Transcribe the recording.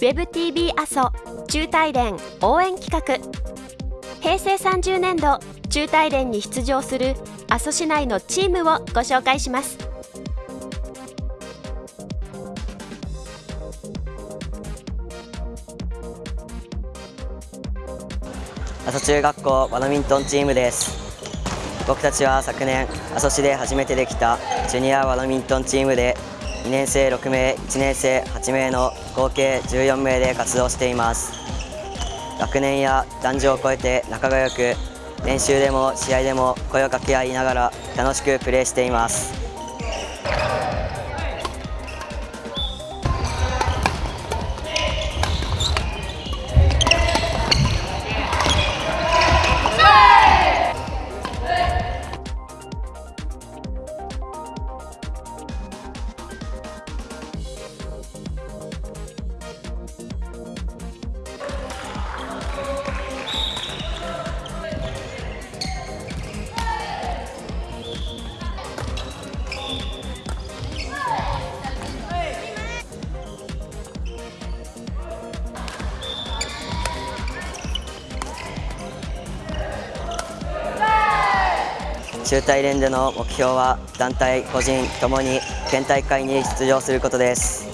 WebTV 阿蘇中大連応援企画。平成30年度中大連に出場する阿蘇市内のチームをご紹介します。阿蘇中学校バドミントンチームです。僕たちは昨年阿蘇市で初めてできたジュニアバドミントンチームで2年生6名1年生8名の合計14名で活動しています。学年や男女を超えて仲が良く練習でも試合でも声を掛け合いながら楽しくプレーしています。中大連での目標は団体、個人ともに県大会に出場することです。